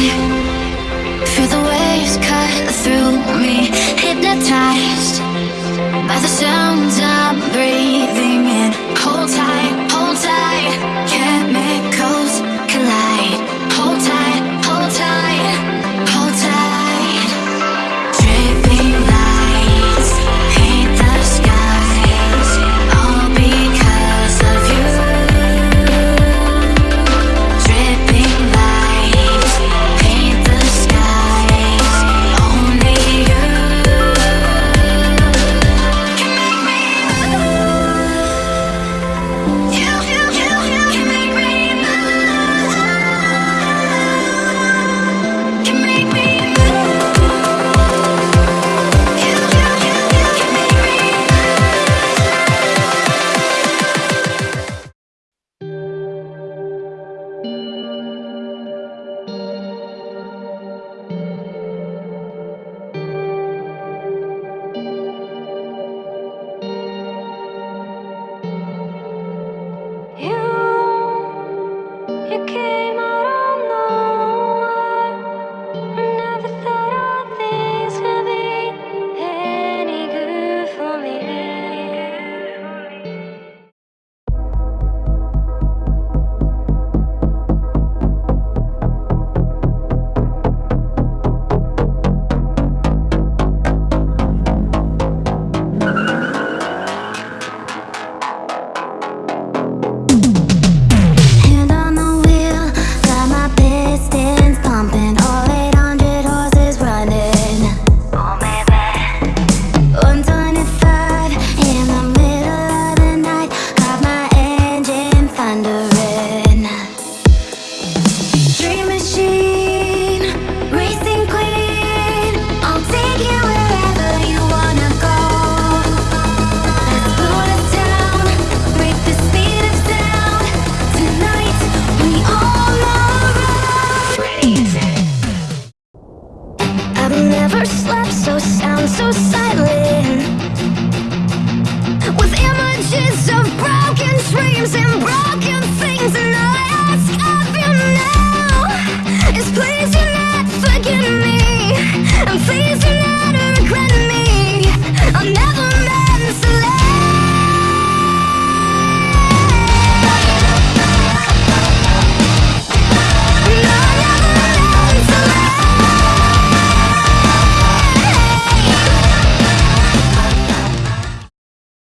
Feel the waves cut through me Hypnotized by the sounds I'm breathing in. Hold tight. You came slap, so sound, so silent.